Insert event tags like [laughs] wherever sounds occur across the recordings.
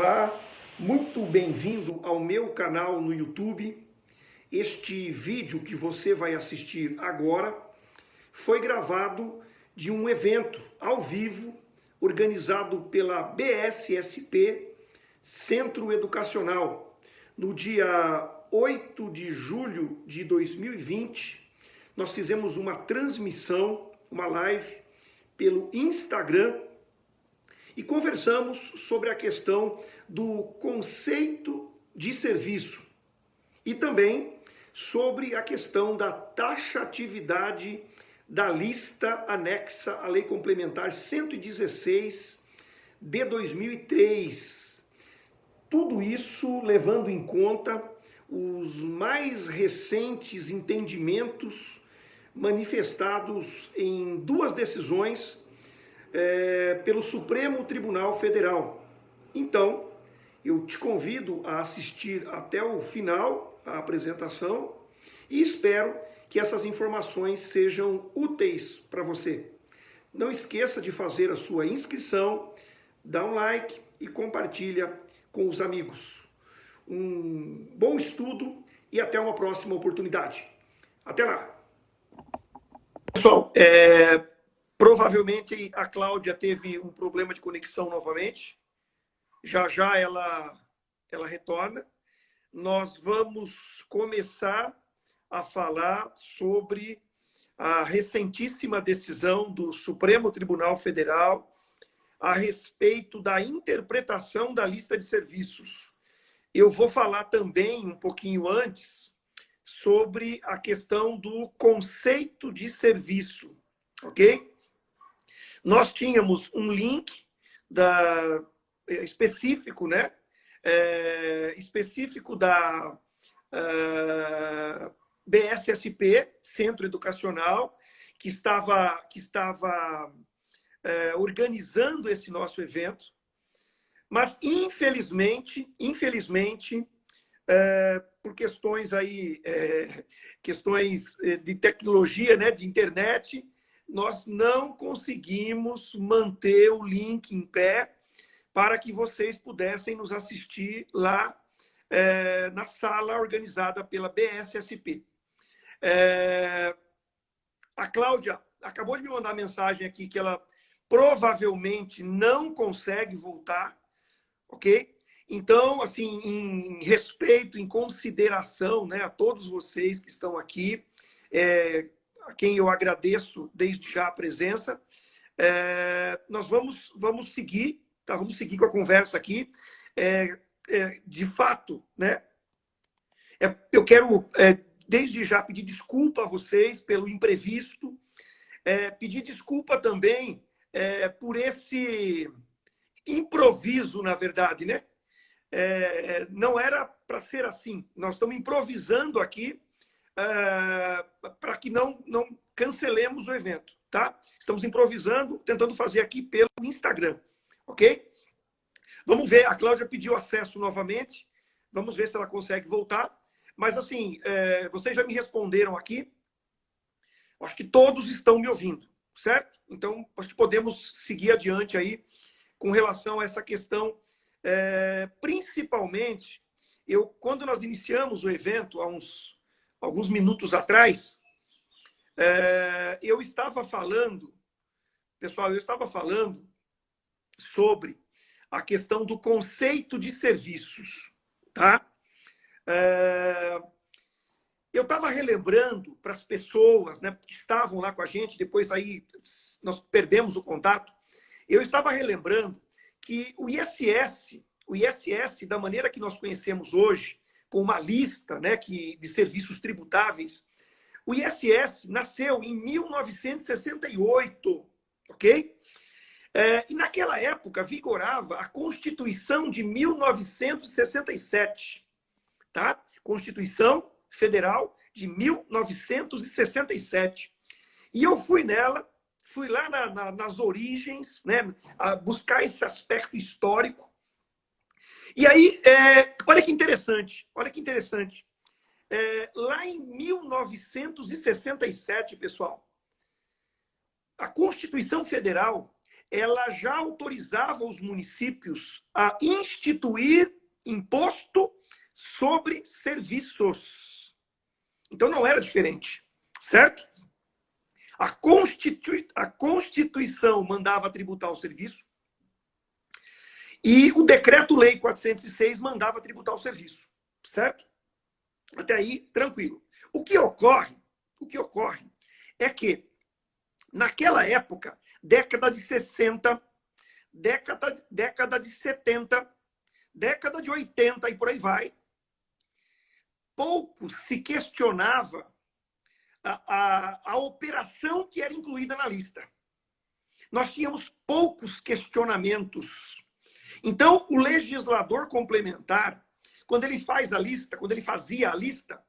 Olá, muito bem-vindo ao meu canal no YouTube. Este vídeo que você vai assistir agora foi gravado de um evento ao vivo organizado pela BSSP Centro Educacional no dia 8 de julho de 2020. Nós fizemos uma transmissão, uma live pelo Instagram e conversamos sobre a questão do conceito de serviço e também sobre a questão da taxatividade da lista anexa à Lei Complementar 116 de 2003. Tudo isso levando em conta os mais recentes entendimentos manifestados em duas decisões é, pelo Supremo Tribunal Federal. Então, eu te convido a assistir até o final a apresentação e espero que essas informações sejam úteis para você. Não esqueça de fazer a sua inscrição, dá um like e compartilha com os amigos. Um bom estudo e até uma próxima oportunidade. Até lá! Pessoal, é, Provavelmente a Cláudia teve um problema de conexão novamente. Já já ela, ela retorna. Nós vamos começar a falar sobre a recentíssima decisão do Supremo Tribunal Federal a respeito da interpretação da lista de serviços. Eu vou falar também um pouquinho antes sobre a questão do conceito de serviço, ok? Nós tínhamos um link da, é, específico, né? É, específico da uh, BSSP, Centro Educacional, que estava, que estava é, organizando esse nosso evento. Mas, infelizmente, infelizmente, é, por questões aí, é, questões de tecnologia, né, de internet, nós não conseguimos manter o link em pé para que vocês pudessem nos assistir lá é, na sala organizada pela BSSP. É, a Cláudia acabou de me mandar mensagem aqui que ela provavelmente não consegue voltar, ok? Então, assim, em respeito, em consideração né, a todos vocês que estão aqui, é, a quem eu agradeço desde já a presença. É, nós vamos, vamos seguir, tá? vamos seguir com a conversa aqui. É, é, de fato, né? É, eu quero, é, desde já, pedir desculpa a vocês pelo imprevisto, é, pedir desculpa também por esse improviso, na verdade, né? não era para ser assim. Nós estamos improvisando aqui uh, para que não, não cancelemos o evento, tá? Estamos improvisando, tentando fazer aqui pelo Instagram, ok? Vamos ver, a Cláudia pediu acesso novamente, vamos ver se ela consegue voltar. Mas, assim, é, vocês já me responderam aqui, acho que todos estão me ouvindo, certo? Então, acho que podemos seguir adiante aí com relação a essa questão, é, principalmente, eu, quando nós iniciamos o evento, há uns alguns minutos atrás, é, eu estava falando, pessoal, eu estava falando sobre a questão do conceito de serviços, tá? É, eu estava relembrando para as pessoas né, que estavam lá com a gente, depois aí nós perdemos o contato, eu estava relembrando que o ISS, o ISS, da maneira que nós conhecemos hoje, com uma lista né, que, de serviços tributáveis. O ISS nasceu em 1968, ok? É, e naquela época vigorava a Constituição de 1967, tá? Constituição Federal de 1967. E eu fui nela, fui lá na, na, nas origens, né, buscar esse aspecto histórico e aí, é, olha que interessante, olha que interessante. É, lá em 1967, pessoal, a Constituição Federal ela já autorizava os municípios a instituir imposto sobre serviços. Então não era diferente, certo? A, Constitui a Constituição mandava tributar o serviço e o Decreto-Lei 406 mandava tributar o serviço, certo? Até aí, tranquilo. O que ocorre, o que ocorre é que, naquela época, década de 60, década, década de 70, década de 80 e por aí vai, pouco se questionava a, a, a operação que era incluída na lista. Nós tínhamos poucos questionamentos. Então, o legislador complementar, quando ele faz a lista, quando ele fazia a lista,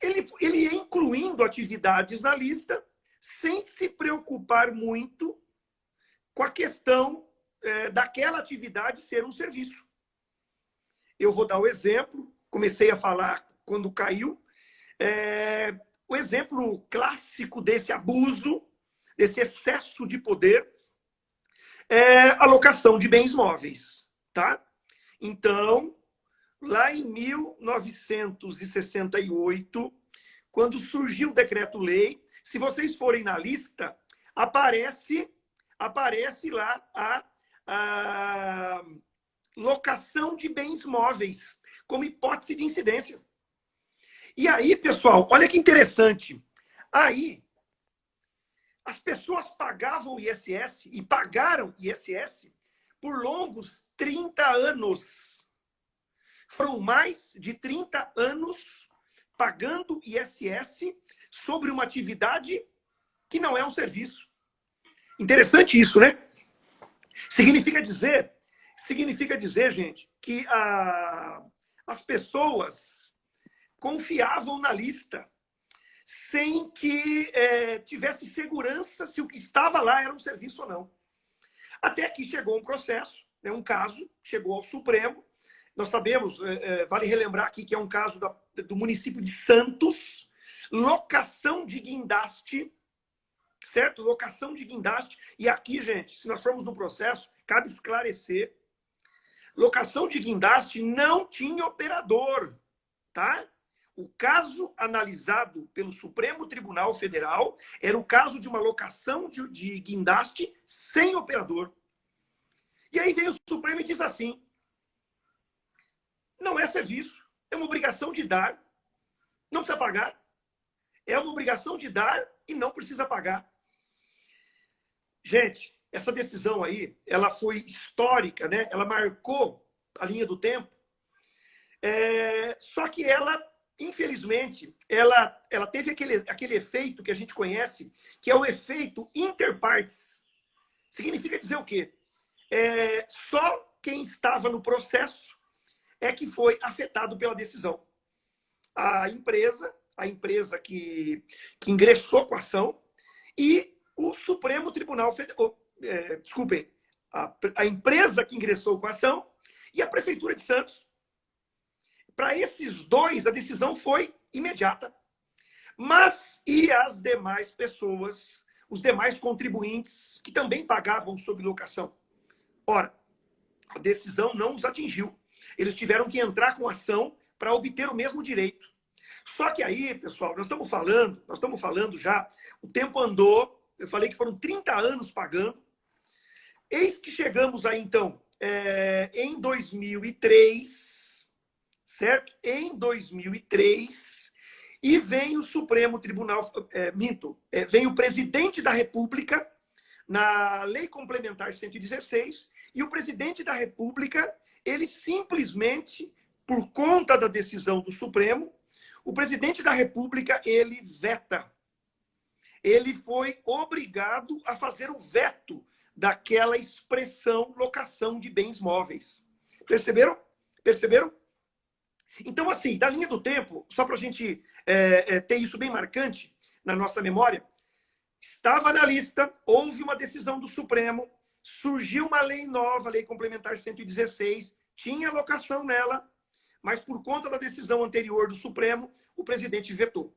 ele, ele ia incluindo atividades na lista sem se preocupar muito com a questão é, daquela atividade ser um serviço. Eu vou dar o exemplo, comecei a falar quando caiu, é, o exemplo clássico desse abuso, desse excesso de poder, é a locação de bens móveis, tá? Então, lá em 1968, quando surgiu o decreto-lei, se vocês forem na lista, aparece aparece lá a, a locação de bens móveis como hipótese de incidência. E aí, pessoal, olha que interessante. Aí, as pessoas pagavam ISS e pagaram ISS por longos 30 anos. Foram mais de 30 anos pagando ISS sobre uma atividade que não é um serviço. Interessante isso, né? Significa dizer, significa dizer, gente, que a, as pessoas confiavam na lista, sem que é, tivesse segurança se o que estava lá era um serviço ou não. Até que chegou um processo, né, um caso, chegou ao Supremo. Nós sabemos, é, é, vale relembrar aqui que é um caso da, do município de Santos, locação de guindaste, certo? Locação de guindaste. E aqui, gente, se nós formos no processo, cabe esclarecer. Locação de guindaste não tinha operador, tá? O caso analisado pelo Supremo Tribunal Federal era o caso de uma locação de, de guindaste sem operador. E aí vem o Supremo e diz assim: não é serviço, é uma obrigação de dar, não precisa pagar. É uma obrigação de dar e não precisa pagar. Gente, essa decisão aí, ela foi histórica, né? Ela marcou a linha do tempo. É... Só que ela infelizmente, ela, ela teve aquele, aquele efeito que a gente conhece, que é o efeito interpartes. Significa dizer o quê? É, só quem estava no processo é que foi afetado pela decisão. A empresa, a empresa que, que ingressou com a ação e o Supremo Tribunal Federal, é, desculpem, a, a empresa que ingressou com a ação e a Prefeitura de Santos, para esses dois, a decisão foi imediata. Mas e as demais pessoas, os demais contribuintes que também pagavam sob locação? Ora, a decisão não os atingiu. Eles tiveram que entrar com ação para obter o mesmo direito. Só que aí, pessoal, nós estamos falando, nós estamos falando já, o tempo andou, eu falei que foram 30 anos pagando. Eis que chegamos aí, então, é, em 2003, certo? Em 2003, e vem o Supremo Tribunal, é, minto, é, vem o presidente da República, na Lei Complementar 116, e o presidente da República, ele simplesmente, por conta da decisão do Supremo, o presidente da República, ele veta. Ele foi obrigado a fazer o veto daquela expressão locação de bens móveis. Perceberam? Perceberam? Então, assim, da linha do tempo, só para a gente é, é, ter isso bem marcante na nossa memória, estava na lista, houve uma decisão do Supremo, surgiu uma lei nova, Lei Complementar 116, tinha locação nela, mas por conta da decisão anterior do Supremo, o presidente vetou.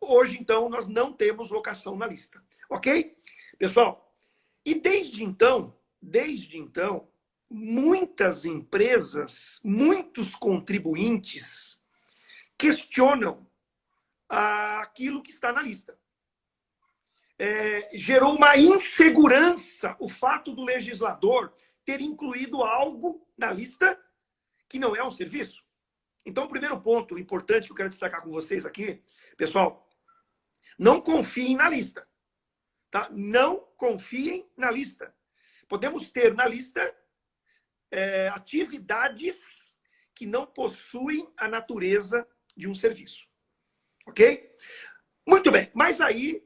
Hoje, então, nós não temos locação na lista. Ok? Pessoal, E desde então, desde então, muitas empresas, muitos contribuintes questionam aquilo que está na lista. É, gerou uma insegurança o fato do legislador ter incluído algo na lista que não é um serviço. Então, o primeiro ponto importante que eu quero destacar com vocês aqui, pessoal, não confiem na lista. Tá? Não confiem na lista. Podemos ter na lista é, atividades que não possuem a natureza de um serviço. Ok? Muito bem, mas aí,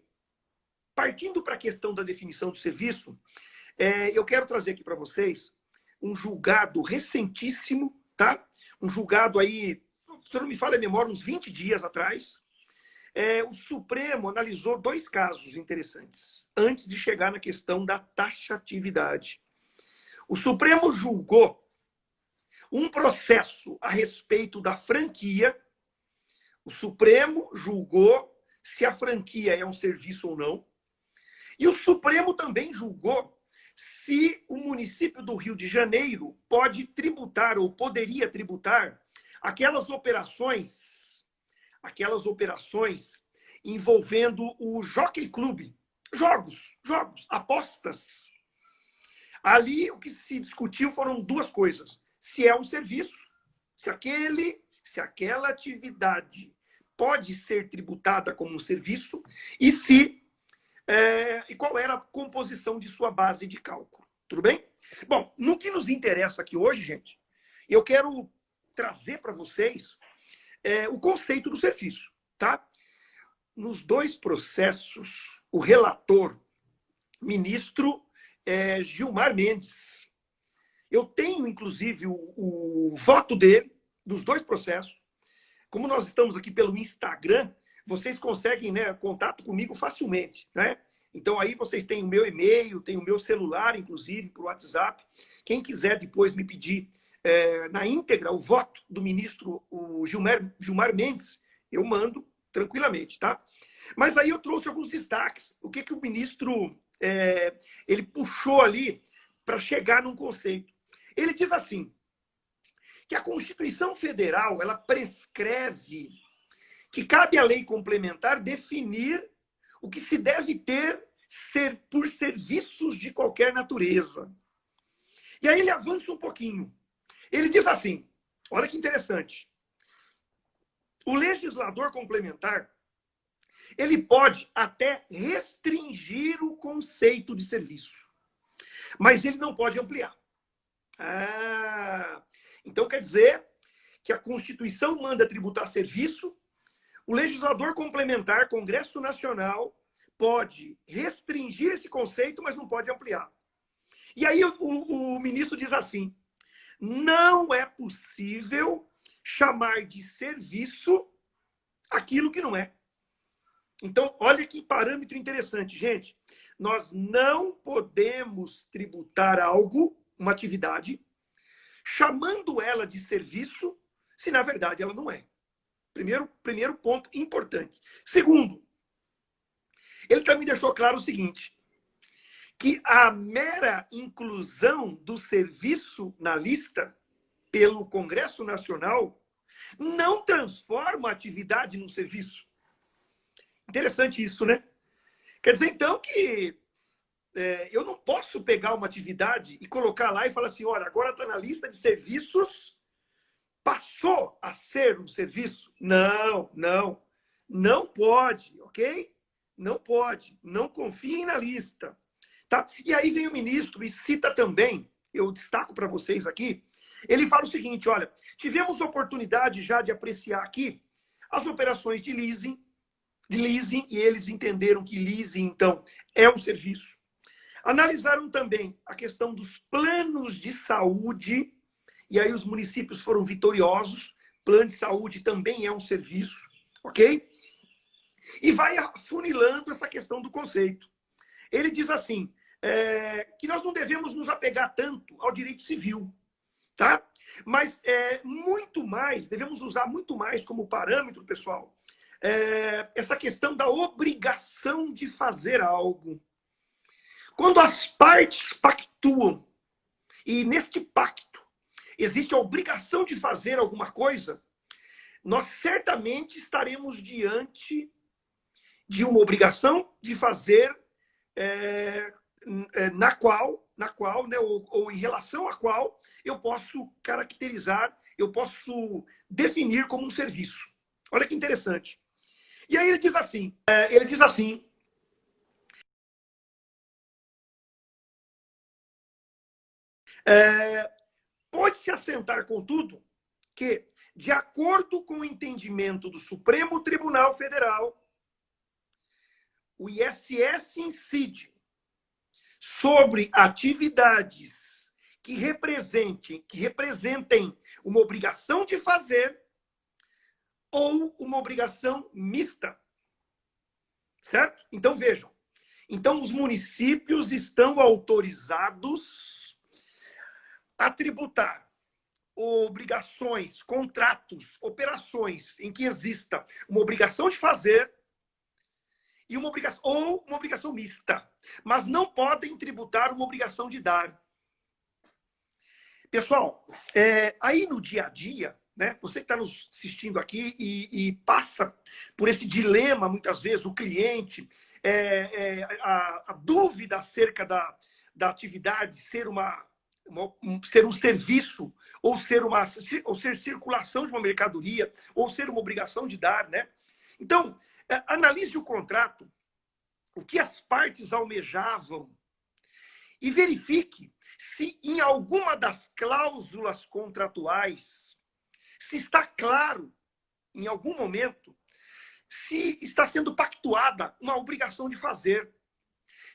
partindo para a questão da definição do serviço, é, eu quero trazer aqui para vocês um julgado recentíssimo, tá? Um julgado aí, se não me falha a memória, uns 20 dias atrás. É, o Supremo analisou dois casos interessantes, antes de chegar na questão da taxatividade. O Supremo julgou um processo a respeito da franquia o Supremo julgou se a franquia é um serviço ou não. E o Supremo também julgou se o município do Rio de Janeiro pode tributar ou poderia tributar aquelas operações, aquelas operações envolvendo o Jockey Club, jogos, jogos, apostas. Ali o que se discutiu foram duas coisas: se é um serviço, se aquele, se aquela atividade pode ser tributada como um serviço e se é, e qual era a composição de sua base de cálculo. Tudo bem? Bom, no que nos interessa aqui hoje, gente, eu quero trazer para vocês é, o conceito do serviço, tá? Nos dois processos, o relator, ministro é, Gilmar Mendes, eu tenho, inclusive, o, o voto dele, dos dois processos, como nós estamos aqui pelo Instagram, vocês conseguem né, contato comigo facilmente, né? Então aí vocês têm o meu e-mail, tem o meu celular, inclusive, por WhatsApp. Quem quiser depois me pedir é, na íntegra o voto do ministro o Gilmar, Gilmar Mendes, eu mando tranquilamente, tá? Mas aí eu trouxe alguns destaques. O que, que o ministro é, ele puxou ali para chegar num conceito? Ele diz assim: que a Constituição Federal ela prescreve que cabe à lei complementar definir o que se deve ter ser por serviços de qualquer natureza. E aí ele avança um pouquinho. Ele diz assim: olha que interessante. O legislador complementar ele pode até restringir o conceito de serviço, mas ele não pode ampliar. Ah, então, quer dizer que a Constituição manda tributar serviço, o legislador complementar, Congresso Nacional, pode restringir esse conceito, mas não pode ampliar. E aí o, o, o ministro diz assim: não é possível chamar de serviço aquilo que não é. Então, olha que parâmetro interessante, gente. Nós não podemos tributar algo, uma atividade, chamando ela de serviço, se na verdade ela não é. Primeiro, primeiro ponto importante. Segundo, ele também deixou claro o seguinte: que a mera inclusão do serviço na lista pelo Congresso Nacional não transforma a atividade num serviço. Interessante isso, né? Quer dizer, então, que é, eu não posso pegar uma atividade e colocar lá e falar assim, olha, agora está na lista de serviços, passou a ser um serviço? Não, não, não pode, ok? Não pode, não confiem na lista. Tá? E aí vem o ministro e cita também, eu destaco para vocês aqui, ele fala o seguinte, olha, tivemos oportunidade já de apreciar aqui as operações de leasing, leasing, e eles entenderam que leasing, então, é um serviço. Analisaram também a questão dos planos de saúde, e aí os municípios foram vitoriosos. Plano de saúde também é um serviço, ok? E vai afunilando essa questão do conceito. Ele diz assim, é, que nós não devemos nos apegar tanto ao direito civil, tá? Mas é, muito mais, devemos usar muito mais como parâmetro, pessoal, é, essa questão da obrigação de fazer algo. Quando as partes pactuam, e neste pacto existe a obrigação de fazer alguma coisa, nós certamente estaremos diante de uma obrigação de fazer é, é, na qual, na qual, né, ou, ou, em relação à qual eu posso caracterizar, eu posso definir como um serviço. Olha que interessante. E aí ele diz assim, é, ele diz assim, é, pode-se assentar, contudo, que, de acordo com o entendimento do Supremo Tribunal Federal, o ISS incide sobre atividades que representem, que representem uma obrigação de fazer ou uma obrigação mista. Certo? Então vejam. Então os municípios estão autorizados a tributar obrigações, contratos, operações em que exista uma obrigação de fazer e uma obrigação ou uma obrigação mista, mas não podem tributar uma obrigação de dar. Pessoal, é, aí no dia a dia, né, você que está nos assistindo aqui e, e, passa por esse dilema, muitas vezes, o cliente, é, é, a, a, dúvida acerca da, da atividade ser uma, uma um, ser um serviço ou ser uma ou ser circulação de uma mercadoria ou ser uma obrigação de dar, né? Então, é, analise o contrato, o que as partes almejavam e verifique se em alguma das cláusulas contratuais se está claro, em algum momento, se está sendo pactuada uma obrigação de fazer.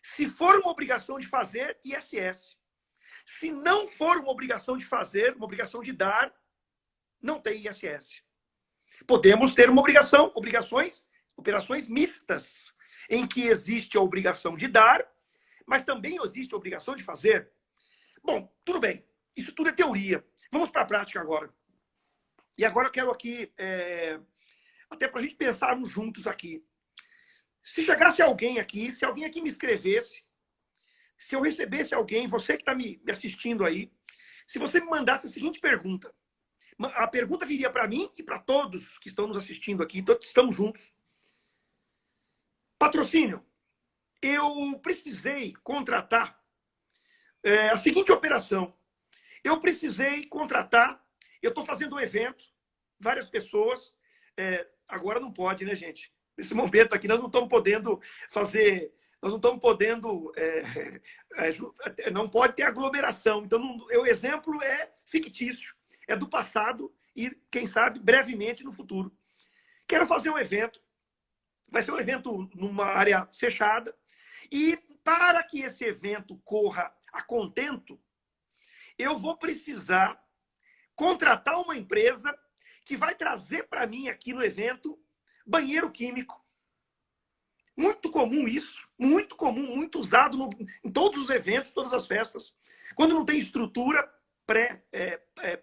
Se for uma obrigação de fazer, ISS. Se não for uma obrigação de fazer, uma obrigação de dar, não tem ISS. Podemos ter uma obrigação, obrigações operações mistas, em que existe a obrigação de dar, mas também existe a obrigação de fazer. Bom, tudo bem. Isso tudo é teoria. Vamos para a prática agora. E agora eu quero aqui, é, até para a gente pensarmos juntos aqui. Se chegasse alguém aqui, se alguém aqui me escrevesse, se eu recebesse alguém, você que está me, assistindo aí, se você me mandasse a seguinte pergunta. A pergunta viria para mim e para todos que estão nos assistindo aqui, todos estamos juntos. Patrocínio. Eu precisei contratar é, a seguinte operação. Eu precisei contratar, eu estou fazendo um evento, várias pessoas, é, agora não pode, né, gente? Nesse momento aqui, nós não estamos podendo fazer, nós não estamos podendo, é, [laughs] é, não pode ter aglomeração. Então, o exemplo é fictício, é do passado e, quem sabe, brevemente no futuro. Quero fazer um evento, Vai ser um evento numa área fechada. E para que esse evento corra a contento, eu vou precisar contratar uma empresa que vai trazer para mim aqui no evento banheiro químico. Muito comum isso, muito comum, muito usado no, em todos os eventos, todas as festas. Quando não tem estrutura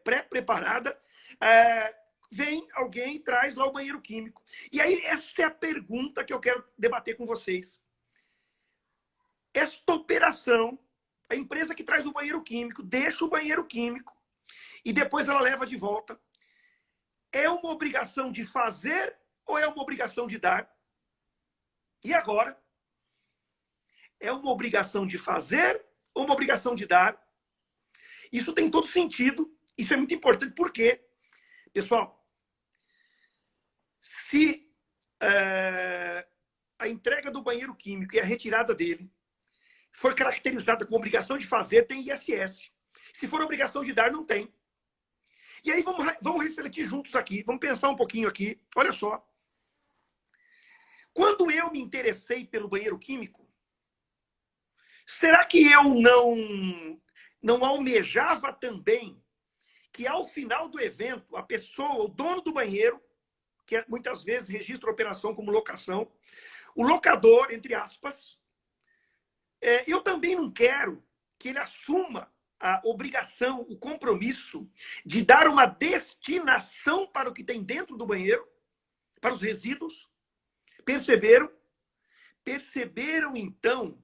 pré-preparada, é, é, é, vem alguém e traz lá o banheiro químico. E aí, essa é a pergunta que eu quero debater com vocês. Esta operação, a empresa que traz o banheiro químico, deixa o banheiro químico e depois ela leva de volta, é uma obrigação de fazer ou é uma obrigação de dar? E agora? É uma obrigação de fazer ou uma obrigação de dar? Isso tem todo sentido. Isso é muito importante. Por quê? Pessoal, se é, a entrega do banheiro químico e a retirada dele for caracterizada com obrigação de fazer, tem ISS. Se for obrigação de dar, não tem. E aí vamos, vamos refletir juntos aqui, vamos pensar um pouquinho aqui. Olha só. Quando eu me interessei pelo banheiro químico, será que eu não, não almejava também que ao final do evento, a pessoa, o dono do banheiro, que é, muitas vezes registra a operação como locação. O locador, entre aspas, é, eu também não quero que ele assuma a obrigação, o compromisso de dar uma destinação para o que tem dentro do banheiro, para os resíduos. Perceberam? Perceberam, então,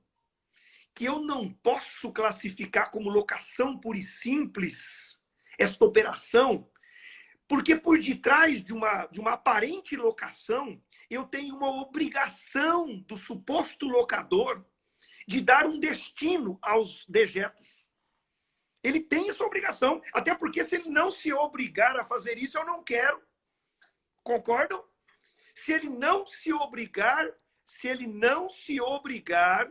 que eu não posso classificar como locação pura e simples esta operação, porque por detrás de uma, de uma aparente locação, eu tenho uma obrigação do suposto locador de dar um destino aos dejetos. Ele tem essa obrigação, até porque se ele não se obrigar a fazer isso, eu não quero. Concordam? Se ele não se obrigar, se ele não se obrigar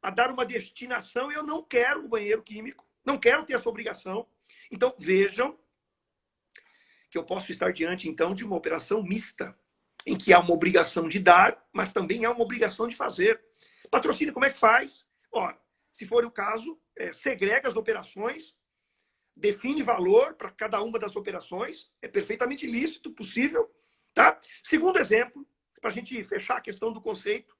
a dar uma destinação, eu não quero o banheiro químico, não quero ter essa obrigação. Então, vejam que eu posso estar diante, então, de uma operação mista, em que há uma obrigação de dar, mas também há uma obrigação de fazer. Patrocínio, como é que faz? Ora, se for o caso, é, segrega as operações, define valor para cada uma das operações, é perfeitamente lícito, possível. Tá? Segundo exemplo, para a gente fechar a questão do conceito,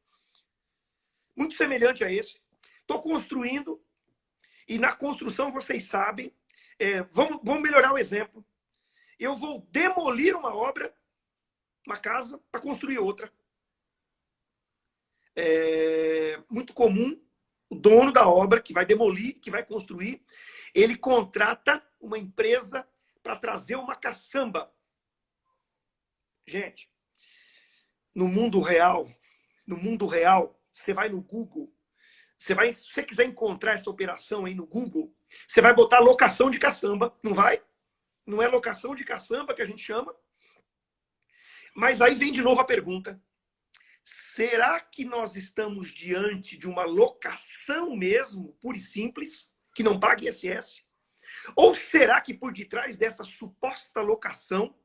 muito semelhante a esse. Estou construindo, e na construção, vocês sabem, é, vamos, vamos melhorar o exemplo eu vou demolir uma obra, uma casa, para construir outra. É muito comum o dono da obra que vai demolir, que vai construir, ele contrata uma empresa para trazer uma caçamba. Gente, no mundo real, no mundo real, você vai no Google, você vai, se você quiser encontrar essa operação aí no Google, você vai botar locação de caçamba, não vai? Não é locação de caçamba que a gente chama. Mas aí vem de novo a pergunta. Será que nós estamos diante de uma locação mesmo, pura e simples, que não paga ISS? Ou será que por detrás dessa suposta locação,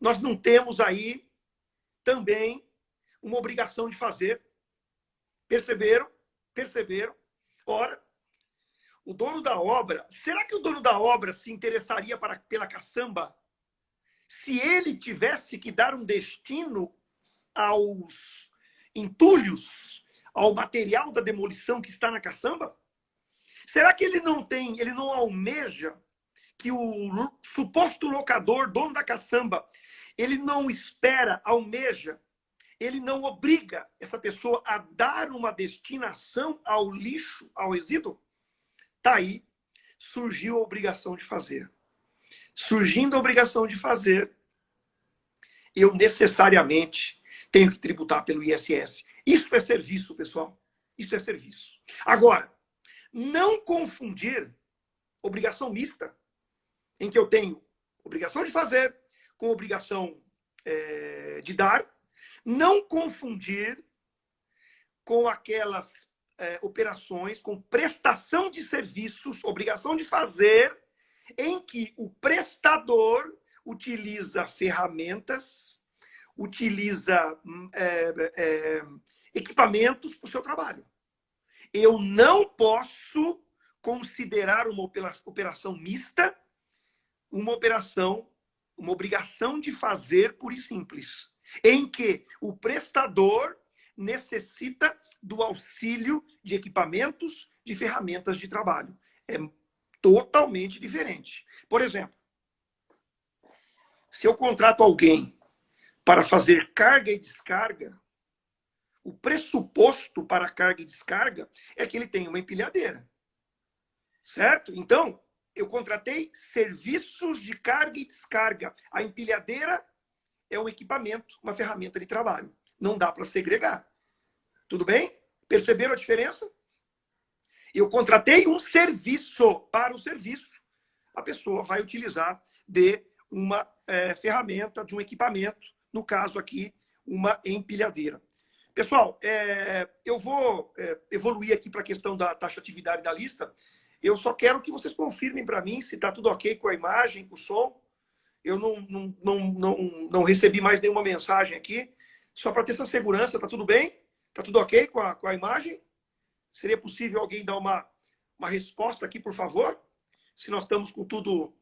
nós não temos aí também uma obrigação de fazer? Perceberam? Perceberam? Ora, o dono da obra, será que o dono da obra se interessaria para, pela caçamba se ele tivesse que dar um destino aos entulhos, ao material da demolição que está na caçamba? Será que ele não tem, ele não almeja que o suposto locador, dono da caçamba, ele não espera, almeja, ele não obriga essa pessoa a dar uma destinação ao lixo, ao resíduo? Tá aí, surgiu a obrigação de fazer. Surgindo a obrigação de fazer, eu necessariamente tenho que tributar pelo ISS. Isso é serviço, pessoal. Isso é serviço. Agora, não confundir obrigação mista, em que eu tenho obrigação de fazer com obrigação é, de dar, não confundir com aquelas é, operações com prestação de serviços, obrigação de fazer, em que o prestador utiliza ferramentas, utiliza é, é, equipamentos para o seu trabalho. Eu não posso considerar uma operação mista uma operação, uma obrigação de fazer pura e simples, em que o prestador necessita do auxílio de equipamentos, de ferramentas de trabalho. É totalmente diferente. Por exemplo, se eu contrato alguém para fazer carga e descarga, o pressuposto para carga e descarga é que ele tenha uma empilhadeira. Certo? Então, eu contratei serviços de carga e descarga. A empilhadeira é um equipamento, uma ferramenta de trabalho. Não dá para segregar. Tudo bem? Perceberam a diferença? Eu contratei um serviço para o serviço. A pessoa vai utilizar de uma é, ferramenta, de um equipamento, no caso aqui, uma empilhadeira. Pessoal, é, eu vou é, evoluir aqui para a questão da taxatividade da lista. Eu só quero que vocês confirmem para mim se está tudo ok com a imagem, com o som. Eu não, não, não, não, não recebi mais nenhuma mensagem aqui. Só para ter essa segurança, está tudo bem? Está tudo ok com a, com a imagem? Seria possível alguém dar uma, uma resposta aqui, por favor? Se nós estamos com tudo...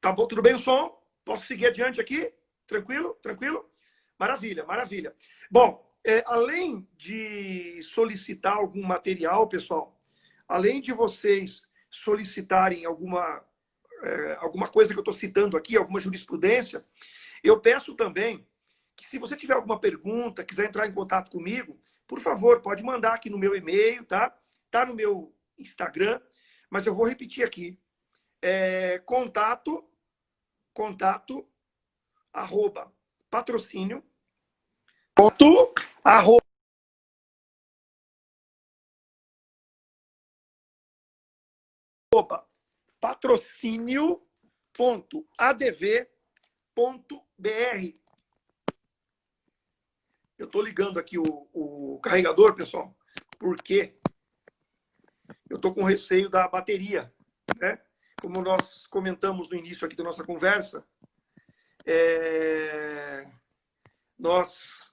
Tá bom? Tudo bem o som? Posso seguir adiante aqui? Tranquilo? Tranquilo? Maravilha, maravilha. Bom, é, além de solicitar algum material, pessoal, além de vocês solicitarem alguma, é, alguma coisa que eu estou citando aqui, alguma jurisprudência, eu peço também que se você tiver alguma pergunta, quiser entrar em contato comigo, por favor, pode mandar aqui no meu e-mail, tá? Tá no meu Instagram, mas eu vou repetir aqui. É, contato, contato, arroba, patrocínio, ponto, arroba, patrocínio.adv.br. Eu estou ligando aqui o, o carregador, pessoal, porque eu estou com receio da bateria, né? Como nós comentamos no início aqui da nossa conversa, é... nós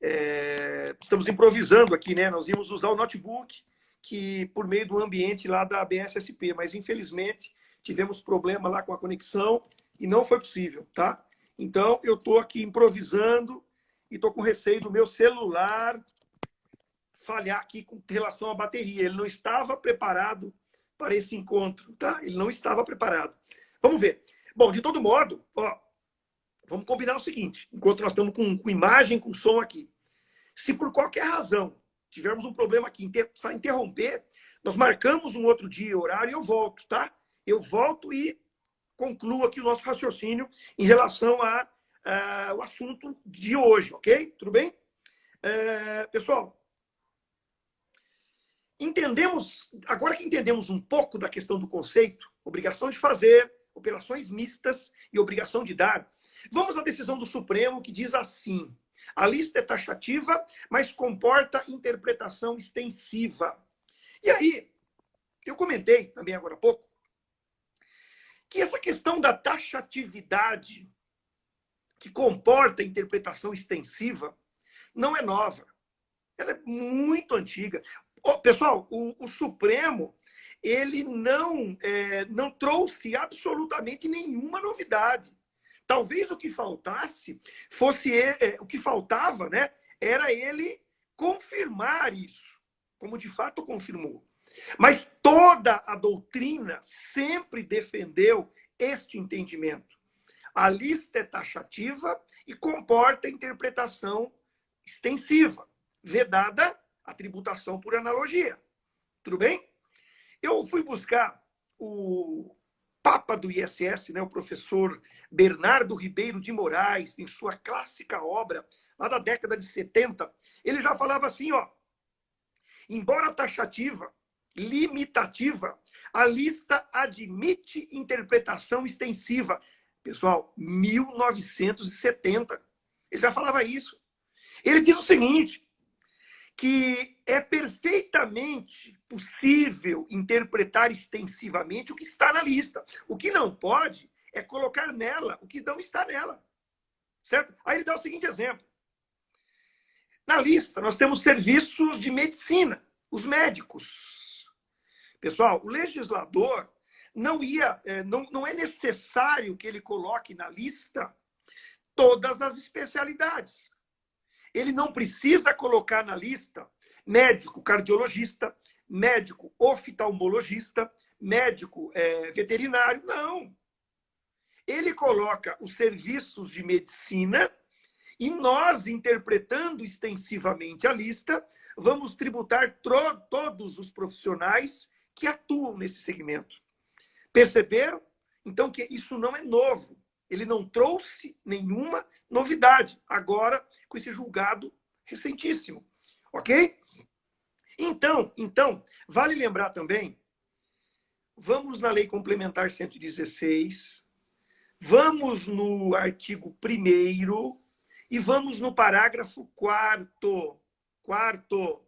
é... estamos improvisando aqui, né? Nós íamos usar o notebook que por meio do ambiente lá da BSSP, mas infelizmente tivemos problema lá com a conexão e não foi possível, tá? Então eu estou aqui improvisando e estou com receio do meu celular falhar aqui com relação à bateria. Ele não estava preparado para esse encontro, tá? Ele não estava preparado. Vamos ver. Bom, de todo modo, ó, vamos combinar o seguinte, enquanto nós estamos com, com imagem, com som aqui. Se por qualquer razão tivermos um problema aqui, inter, interromper, nós marcamos um outro dia, horário, e eu volto, tá? Eu volto e concluo aqui o nosso raciocínio em relação a, a o assunto de hoje, ok? Tudo bem? É, pessoal, entendemos, agora que entendemos um pouco da questão do conceito, obrigação de fazer, operações mistas e obrigação de dar, vamos à decisão do Supremo que diz assim: a lista é taxativa, mas comporta interpretação extensiva. E aí, eu comentei também agora há pouco que essa questão da taxatividade que comporta interpretação extensiva não é nova. Ela é muito antiga. Pessoal, o, o, Supremo ele não, é, não trouxe absolutamente nenhuma novidade. Talvez o que faltasse fosse é, o que faltava, né? Era ele confirmar isso, como de fato confirmou. Mas toda a doutrina sempre defendeu este entendimento. A lista é taxativa e comporta interpretação extensiva, vedada a tributação por analogia. Tudo bem? Eu fui buscar o Papa do ISS, né, o professor Bernardo Ribeiro de Moraes, em sua clássica obra, lá da década de 70, ele já falava assim, ó, embora taxativa, limitativa, a lista admite interpretação extensiva. Pessoal, 1970. Ele já falava isso. Ele diz o seguinte: que é perfeitamente possível interpretar extensivamente o que está na lista. O que não pode é colocar nela o que não está nela. Certo? Aí ele dá o seguinte exemplo. Na lista, nós temos serviços de medicina, os médicos. Pessoal, o legislador não ia, é, não, não é necessário que ele coloque na lista todas as especialidades ele não precisa colocar na lista médico cardiologista, médico oftalmologista, médico é, veterinário. Não. Ele coloca os serviços de medicina e nós, interpretando extensivamente a lista, vamos tributar todos os profissionais que atuam nesse segmento. Perceberam? Então, que isso não é novo. Ele não trouxe nenhuma novidade, agora com esse julgado recentíssimo. Ok? Então, então, vale lembrar também, vamos na Lei Complementar 116, vamos no artigo 1 e vamos no parágrafo 4 Quarto.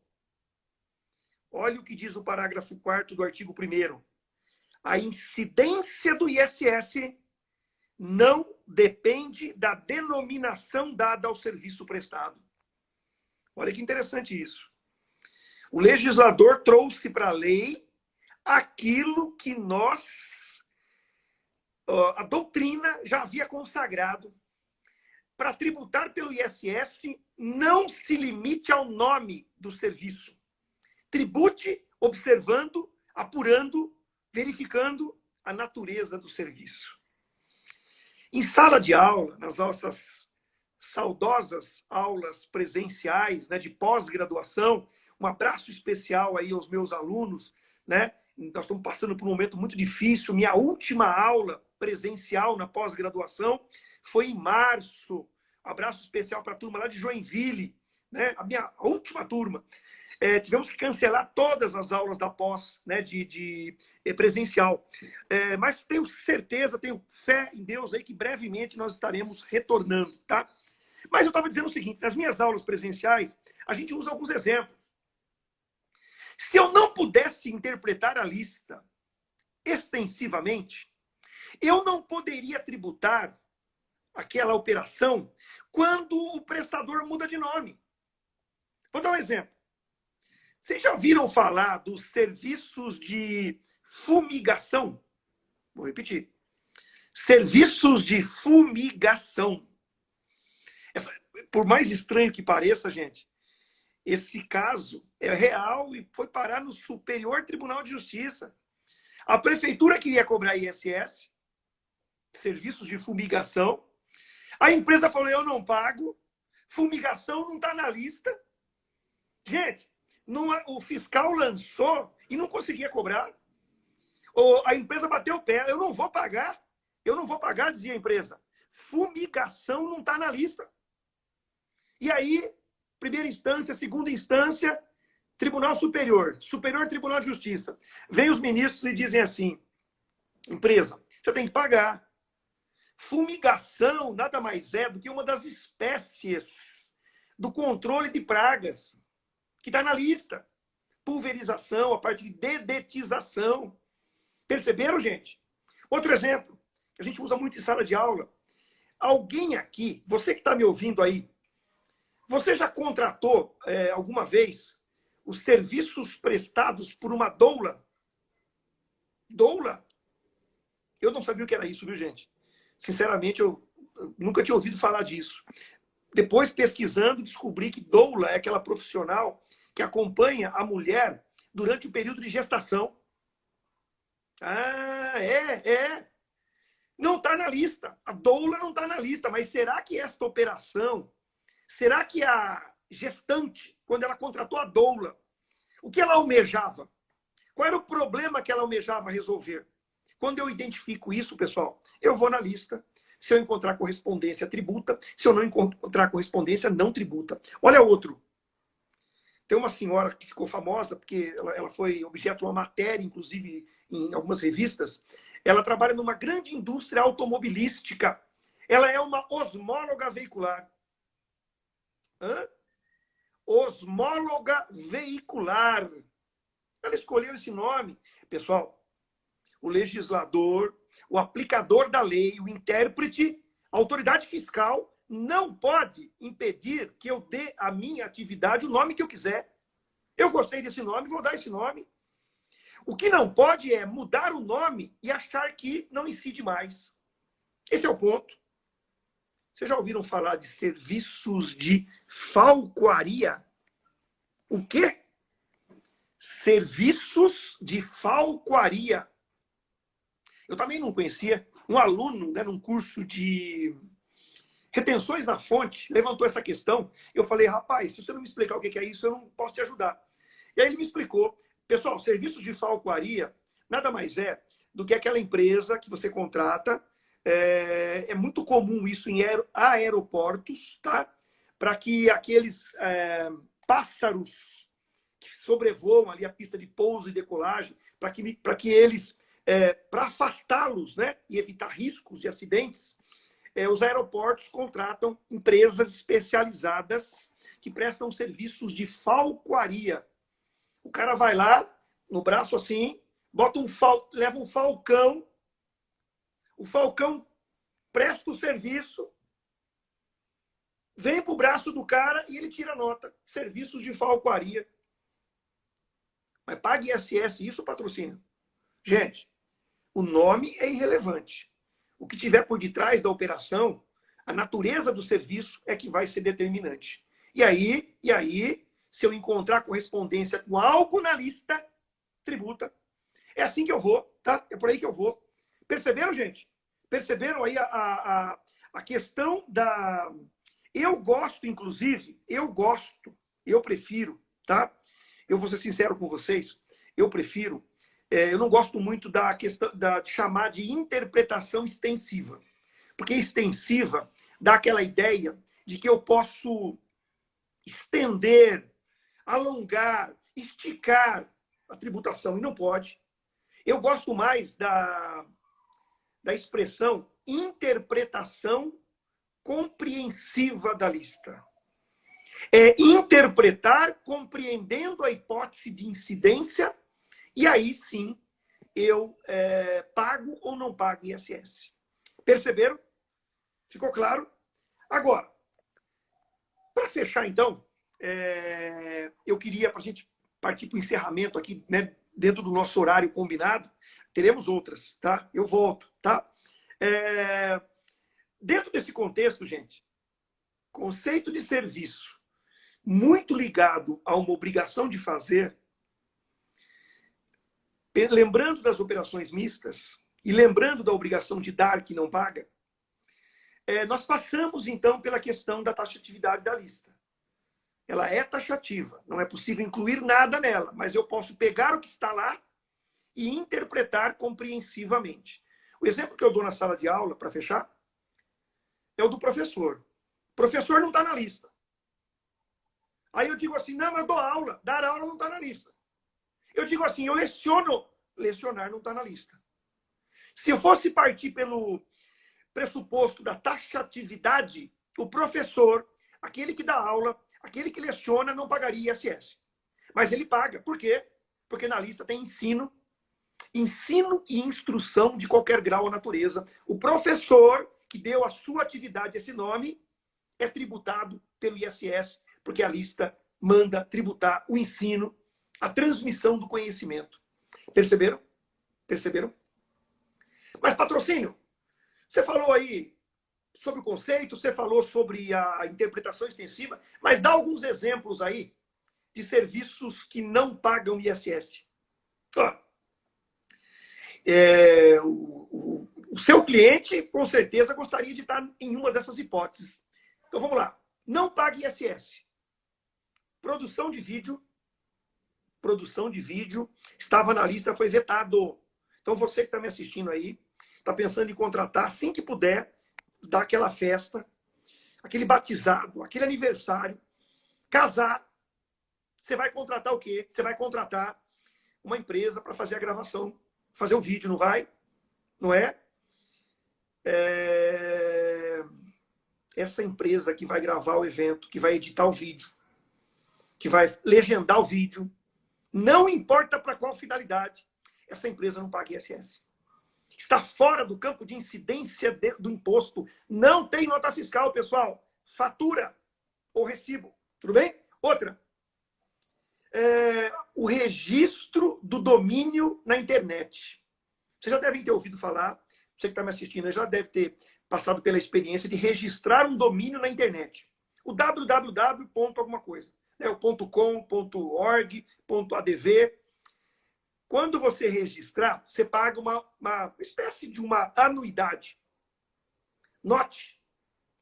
Olha o que diz o parágrafo 4 do artigo 1 A incidência do ISS não depende da denominação dada ao serviço prestado. Olha que interessante isso. O legislador trouxe para a lei aquilo que nós, a doutrina, já havia consagrado. Para tributar pelo ISS, não se limite ao nome do serviço. Tribute observando, apurando, verificando a natureza do serviço. Em sala de aula, nas nossas saudosas aulas presenciais, né, de pós-graduação. Um abraço especial aí aos meus alunos, né? Nós estamos passando por um momento muito difícil. Minha última aula presencial na pós-graduação foi em março. Abraço especial para a turma lá de Joinville, né? A minha última turma. É, tivemos que cancelar todas as aulas da pós, né, de, de eh, presencial. É, mas tenho certeza, tenho fé em Deus aí que brevemente nós estaremos retornando, tá? Mas eu estava dizendo o seguinte, nas minhas aulas presenciais, a gente usa alguns exemplos. Se eu não pudesse interpretar a lista extensivamente, eu não poderia tributar aquela operação quando o prestador muda de nome. Vou dar um exemplo. Vocês já ouviram falar dos serviços de fumigação? Vou repetir. Serviços de fumigação. Essa, por mais estranho que pareça, gente, esse caso é real e foi parar no Superior Tribunal de Justiça. A prefeitura queria cobrar ISS, serviços de fumigação. A empresa falou: eu não pago, fumigação não está na lista. Gente, o fiscal lançou e não conseguia cobrar. Ou a empresa bateu o pé, eu não vou pagar. Eu não vou pagar, dizia a empresa. Fumigação não está na lista. E aí, primeira instância, segunda instância, Tribunal Superior, Superior Tribunal de Justiça. Vem os ministros e dizem assim: empresa, você tem que pagar. Fumigação nada mais é do que uma das espécies do controle de pragas que está na lista. Pulverização, a parte de dedetização. Perceberam, gente? Outro exemplo, que a gente usa muito em sala de aula. Alguém aqui, você que está me ouvindo aí, você já contratou é, alguma vez os serviços prestados por uma doula? Doula? Eu não sabia o que era isso, viu, gente? Sinceramente, eu nunca tinha ouvido falar disso. Depois, pesquisando, descobri que doula é aquela profissional que acompanha a mulher durante o período de gestação. Ah, é, é. Não está na lista. A doula não está na lista. Mas será que esta operação, será que a gestante, quando ela contratou a doula, o que ela almejava? Qual era o problema que ela almejava resolver? Quando eu identifico isso, pessoal, eu vou na lista se eu encontrar correspondência, tributa. Se eu não encontrar correspondência, não tributa. Olha outro. Tem uma senhora que ficou famosa, porque ela, ela foi objeto de uma matéria, inclusive em algumas revistas. Ela trabalha numa grande indústria automobilística. Ela é uma osmóloga veicular. Hã? Osmóloga veicular. Ela escolheu esse nome. Pessoal, o legislador o aplicador da lei, o intérprete, a autoridade fiscal não pode impedir que eu dê à minha atividade o nome que eu quiser. Eu gostei desse nome, vou dar esse nome. O que não pode é mudar o nome e achar que não incide mais. Esse é o ponto. Vocês já ouviram falar de serviços de falcoaria? O quê? Serviços de falcoaria. Eu também não conhecia. Um aluno, né, num curso de retenções na fonte, levantou essa questão. Eu falei, rapaz, se você não me explicar o que é isso, eu não posso te ajudar. E aí ele me explicou. Pessoal, serviços de falcoaria nada mais é do que aquela empresa que você contrata. É, é muito comum isso em aeroportos, tá? Para que aqueles é, pássaros que sobrevoam ali a pista de pouso e decolagem, para que, que eles é, para afastá-los né, e evitar riscos de acidentes, é, os aeroportos contratam empresas especializadas que prestam serviços de falcoaria. O cara vai lá, no braço assim, bota um fal... leva um falcão, o falcão presta o serviço, vem para o braço do cara e ele tira nota. Serviços de falcoaria. Mas pague ISS, isso patrocina. Gente, o nome é irrelevante. O que tiver por detrás da operação, a natureza do serviço é que vai ser determinante. E aí, e aí, se eu encontrar correspondência com algo na lista, tributa. É assim que eu vou, tá? É por aí que eu vou. Perceberam, gente? Perceberam aí a, a, a questão da Eu gosto, inclusive, eu gosto, eu prefiro, tá? Eu vou ser sincero com vocês, eu prefiro, é, eu não gosto muito da questão da, de chamar de interpretação extensiva. Porque extensiva dá aquela ideia de que eu posso estender, alongar, esticar a tributação, e não pode. Eu gosto mais da, da expressão interpretação compreensiva da lista. É interpretar compreendendo a hipótese de incidência, e aí sim eu é, pago ou não pago ISS. Perceberam? Ficou claro? Agora, para fechar, então, é, eu queria, para a gente partir para o encerramento aqui, né, dentro do nosso horário combinado, teremos outras, tá? Eu volto, tá? É, dentro desse contexto, gente, conceito de serviço muito ligado a uma obrigação de fazer, lembrando das operações mistas e lembrando da obrigação de dar que não paga, é, nós passamos, então, pela questão da taxatividade da lista. Ela é taxativa, não é possível incluir nada nela, mas eu posso pegar o que está lá e interpretar compreensivamente. O exemplo que eu dou na sala de aula, para fechar, é o do professor. O professor não está na lista. Aí eu digo assim, não, mas eu dou aula. Dar aula não está na lista. Eu digo assim, eu leciono. Lecionar não está na lista. Se eu fosse partir pelo pressuposto da taxatividade, o professor, aquele que dá aula, aquele que leciona, não pagaria ISS. Mas ele paga. Por quê? Porque na lista tem ensino, ensino e instrução de qualquer grau ou natureza. O professor que deu a sua atividade esse nome é tributado pelo ISS, porque a lista manda tributar o ensino, a transmissão do conhecimento. Perceberam? Perceberam? Mas patrocínio, você falou aí sobre o conceito, você falou sobre a interpretação extensiva, mas dá alguns exemplos aí de serviços que não pagam ISS. é, o, o, o, seu cliente, com certeza, gostaria de estar em uma dessas hipóteses. Então, vamos lá. Não pague ISS. Produção de vídeo. Produção de vídeo. Estava na lista, foi vetado. Então, você que está me assistindo aí, está pensando em contratar, assim que puder, dar aquela festa, aquele batizado, aquele aniversário, casar, você vai contratar o quê? Você vai contratar uma empresa para fazer a gravação, fazer o vídeo, não vai? Não é? é? Essa empresa que vai gravar o evento, que vai editar o vídeo, que vai legendar o vídeo, não importa para qual finalidade, essa empresa não paga ISS está fora do campo de incidência de, do imposto. Não tem nota fiscal, pessoal. Fatura ou recibo. Tudo bem? Outra. É, o registro do domínio na internet. Vocês já devem ter ouvido falar, você que está me assistindo já deve ter passado pela experiência de registrar um domínio na internet. O www. alguma coisa. Né? O .com, .org, .adv. Quando você registrar, você paga uma, uma espécie de uma anuidade. Note,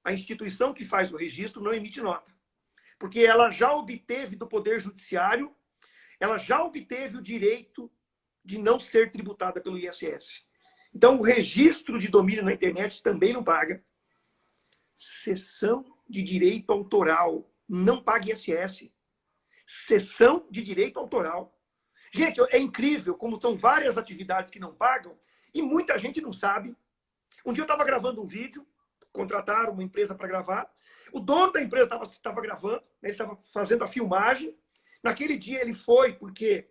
a instituição que faz o registro não emite nota. Porque ela já obteve do Poder Judiciário, ela já obteve o direito de não ser tributada pelo ISS. Então, o registro de domínio na internet também não paga. Sessão de direito autoral não paga ISS. Sessão de direito autoral Gente, é incrível como são várias atividades que não pagam e muita gente não sabe. Um dia eu estava gravando um vídeo, contrataram uma empresa para gravar. O dono da empresa estava gravando, né, ele estava fazendo a filmagem. Naquele dia ele foi porque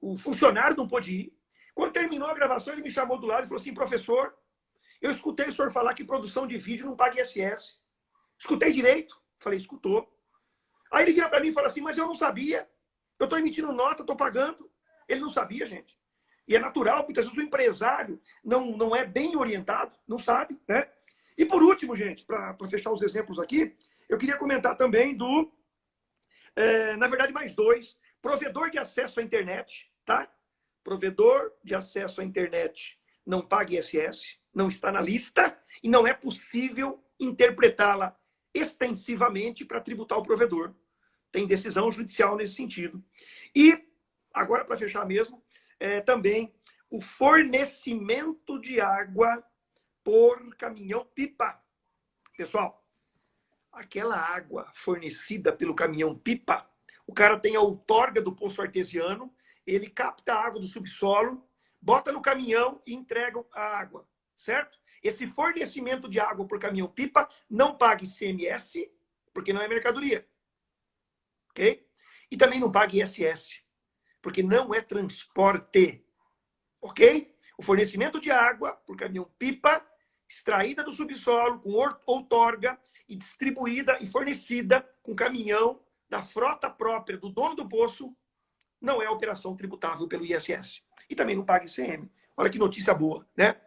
o funcionário não pôde ir. Quando terminou a gravação, ele me chamou do lado e falou assim: professor, eu escutei o senhor falar que produção de vídeo não paga ISS. Escutei direito? Falei, escutou. Aí ele vira para mim e fala assim: mas eu não sabia. Eu estou emitindo nota, estou pagando. Ele não sabia, gente. E é natural, muitas vezes o empresário não, não é bem orientado, não sabe, né? E por último, gente, para fechar os exemplos aqui, eu queria comentar também do, é, na verdade, mais dois. Provedor de acesso à internet, tá? Provedor de acesso à internet não paga ISS, não está na lista e não é possível interpretá-la extensivamente para tributar o provedor. Tem decisão judicial nesse sentido. E, agora para fechar mesmo, é, também o fornecimento de água por caminhão-pipa. Pessoal, aquela água fornecida pelo caminhão-pipa, o cara tem a outorga do poço artesiano, ele capta a água do subsolo, bota no caminhão e entrega a água, certo? Esse fornecimento de água por caminhão-pipa não paga ICMS, porque não é mercadoria. Ok? E também não paga ISS, porque não é transporte. Ok? O fornecimento de água por caminhão-pipa, extraída do subsolo, com outorga e distribuída e fornecida com caminhão da frota própria do dono do poço, não é operação tributável pelo ISS. E também não paga ICM. Olha que notícia boa, né?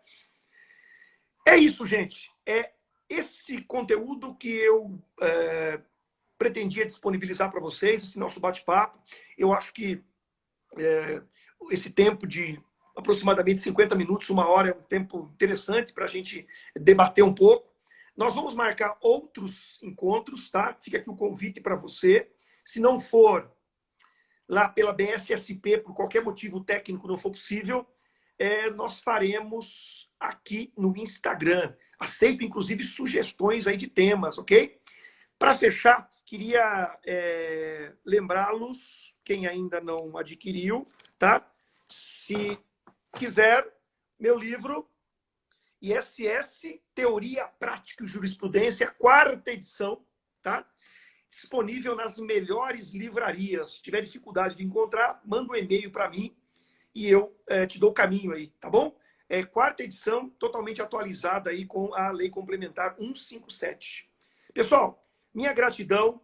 É isso, gente. É esse conteúdo que eu é, pretendia disponibilizar para vocês, esse nosso bate-papo. Eu acho que é, esse tempo de aproximadamente 50 minutos, uma hora, é um tempo interessante para a gente debater um pouco. Nós vamos marcar outros encontros, tá? Fica aqui o convite para você. Se não for lá pela BSSP, por qualquer motivo técnico não for possível, é, nós faremos aqui no Instagram. Aceito, inclusive, sugestões aí de temas, ok? Para fechar, queria é, lembrá-los, quem ainda não adquiriu, tá? Se quiser, meu livro, ISS, Teoria, Prática e Jurisprudência, quarta edição, tá? Disponível nas melhores livrarias. Se tiver dificuldade de encontrar, manda um e-mail para mim e eu é, te dou o caminho aí, tá bom? É, quarta edição, totalmente atualizada aí com a Lei Complementar 157. Pessoal, minha gratidão,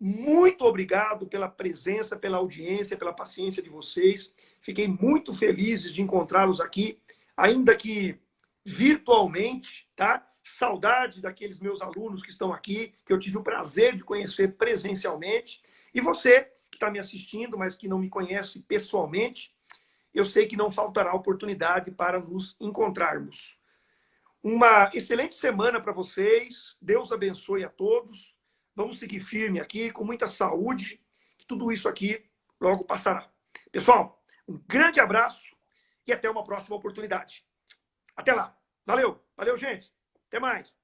muito obrigado pela presença, pela audiência, pela paciência de vocês. Fiquei muito feliz de encontrá-los aqui, ainda que virtualmente, tá? Saudade daqueles meus alunos que estão aqui, que eu tive o prazer de conhecer presencialmente. E você que está me assistindo, mas que não me conhece pessoalmente, eu sei que não faltará oportunidade para nos encontrarmos. Uma excelente semana para vocês. Deus abençoe a todos. Vamos seguir firme aqui, com muita saúde. Que tudo isso aqui logo passará. Pessoal, um grande abraço e até uma próxima oportunidade. Até lá. Valeu. Valeu, gente. Até mais.